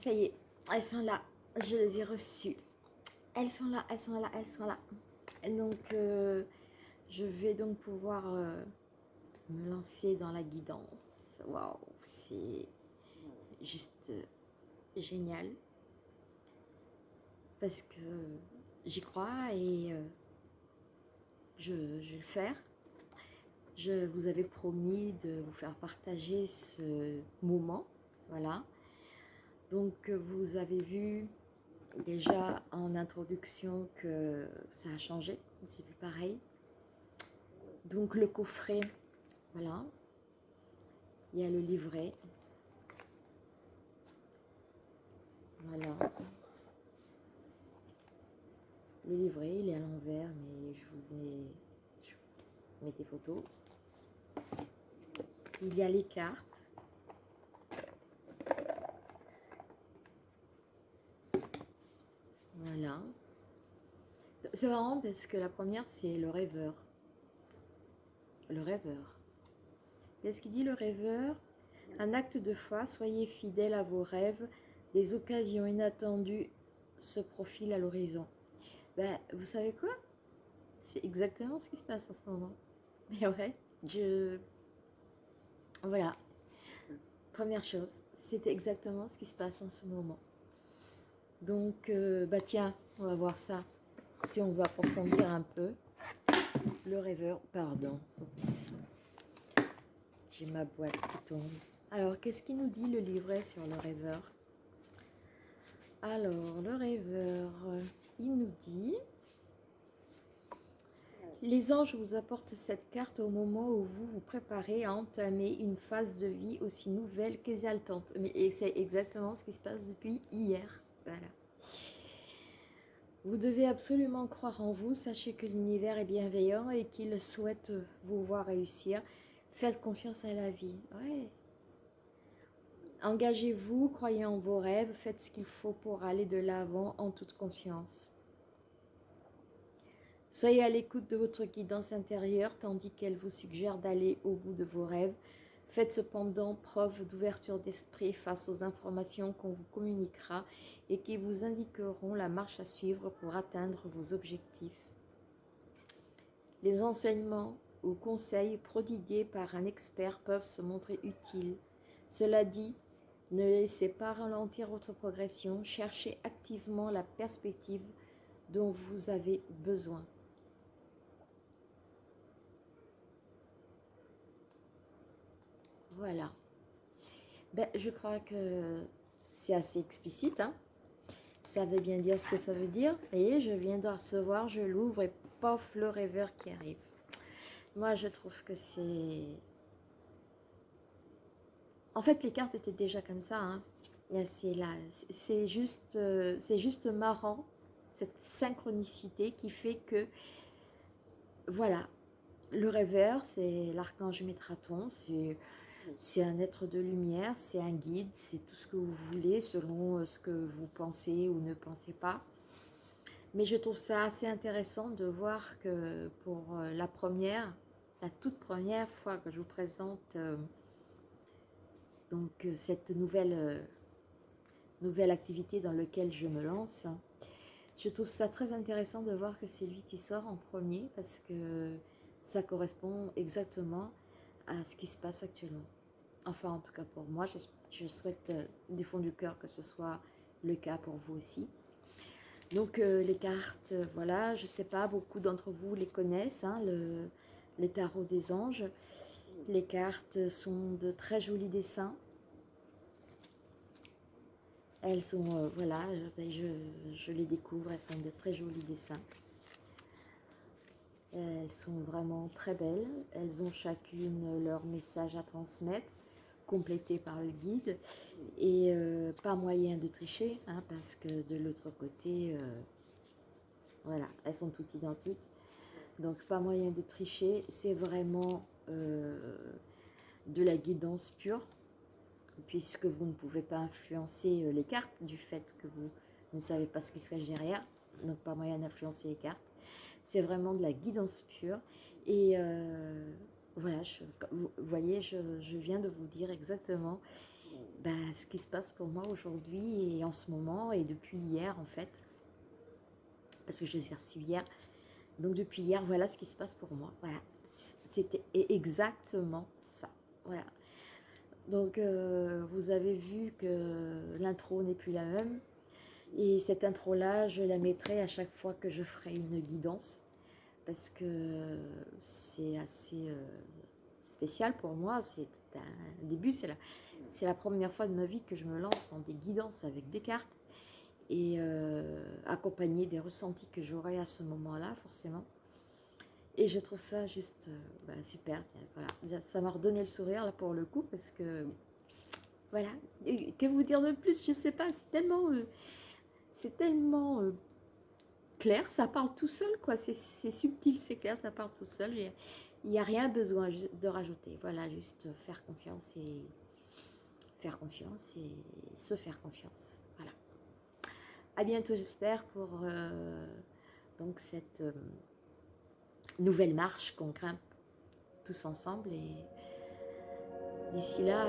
ça y est, elles sont là. Je les ai reçues. Elles sont là, elles sont là, elles sont là. donc, euh, je vais donc pouvoir euh, me lancer dans la guidance. Waouh, c'est juste euh, génial. Parce que j'y crois et je, je vais le faire. Je vous avais promis de vous faire partager ce moment. Voilà. Donc, vous avez vu déjà en introduction que ça a changé. C'est plus pareil. Donc, le coffret, voilà. Il y a le livret. Voilà. Le livret, il est à l'envers, mais je vous ai... Je des photos. Il y a les cartes. Voilà. C'est marrant parce que la première, c'est le rêveur. Le rêveur. Qu'est-ce qu'il dit le rêveur Un acte de foi, soyez fidèle à vos rêves, des occasions inattendues se profilent à l'horizon. Ben, vous savez quoi? C'est exactement ce qui se passe en ce moment. Mais ouais, je... Voilà. Première chose, c'est exactement ce qui se passe en ce moment. Donc, euh, bah tiens, on va voir ça. Si on veut approfondir un peu. Le rêveur, pardon. J'ai ma boîte qui tombe. Alors, qu'est-ce qu'il nous dit le livret sur le rêveur? Alors, le rêveur, il nous dit... Les anges vous apportent cette carte au moment où vous vous préparez à entamer une phase de vie aussi nouvelle qu'exaltante. Mais c'est exactement ce qui se passe depuis hier. Voilà. Vous devez absolument croire en vous. Sachez que l'univers est bienveillant et qu'il souhaite vous voir réussir. Faites confiance à la vie. Engagez-vous, croyez en vos rêves, faites ce qu'il faut pour aller de l'avant en toute confiance. Soyez à l'écoute de votre guidance intérieure tandis qu'elle vous suggère d'aller au bout de vos rêves. Faites cependant preuve d'ouverture d'esprit face aux informations qu'on vous communiquera et qui vous indiqueront la marche à suivre pour atteindre vos objectifs. Les enseignements ou conseils prodigués par un expert peuvent se montrer utiles. Cela dit, ne laissez pas ralentir votre progression, cherchez activement la perspective dont vous avez besoin. Voilà. Ben, je crois que c'est assez explicite. Hein. ça veut bien dire ce que ça veut dire. Et je viens de recevoir, je l'ouvre et pof, le rêveur qui arrive. Moi, je trouve que c'est... En fait, les cartes étaient déjà comme ça. Hein. C'est juste, c'est juste marrant, cette synchronicité qui fait que, voilà, le rêveur, c'est l'archange Métraton, c'est c'est un être de lumière, c'est un guide, c'est tout ce que vous voulez selon euh, ce que vous pensez ou ne pensez pas. Mais je trouve ça assez intéressant de voir que pour euh, la première, la toute première fois que je vous présente euh, donc cette nouvelle, nouvelle activité dans laquelle je me lance, je trouve ça très intéressant de voir que c'est lui qui sort en premier parce que ça correspond exactement à ce qui se passe actuellement. Enfin, en tout cas pour moi, je, souhaite euh, du fond du cœur que ce soit le cas pour vous aussi. Donc euh, les cartes, euh, voilà, je ne sais pas, beaucoup d'entre vous les connaissent, hein, le, les tarots des anges. Les cartes sont de très jolis dessins. Elles sont, voilà, ben, je les découvre, elles sont de très jolis dessins. Elles sont vraiment très belles. Elles ont chacune leur message à transmettre, complété par le guide. Et euh, pas moyen de tricher, hein, parce que de l'autre côté, euh, voilà, elles sont toutes identiques. Donc pas moyen de tricher, c'est vraiment euh, de la guidance pure, puisque vous ne pouvez pas influencer les cartes du fait que vous ne savez pas ce qui se cache derrière. Donc pas moyen d'influencer les cartes. C'est vraiment de la guidance pure. Et euh, voilà, vous voyez, je, viens de vous dire exactement bah, ce qui se passe pour moi aujourd'hui et en ce moment et depuis hier en fait. Parce que je les ai reçus hier. Donc depuis hier, voilà ce qui se passe pour moi. Voilà, c'était exactement ça. Voilà. Donc euh, vous avez vu que l'intro n'est plus la même. Et cette intro-là, je la mettrai à chaque fois que je ferai une guidance. Parce que c'est assez euh, spécial pour moi. C'est un début, c'est la, première fois de ma vie que je me lance dans des guidances avec des cartes. Et euh, accompagner des ressentis que j'aurai à ce moment-là, forcément. Et je trouve ça juste euh, bah, super. Ça m'a redonné le sourire là pour le coup parce que voilà. que vous dire de plus? Je sais pas. C'est tellement, euh, c'est tellement euh, clair. Ça parle tout seul quoi. C'est subtil, c'est clair. Ça parle tout seul. Il n'y a rien besoin de rajouter. Voilà, juste faire confiance et faire confiance et se faire confiance. Voilà. À bientôt, j'espère pour donc cette nouvelle marche qu'on grimpe tous ensemble. Et d'ici là,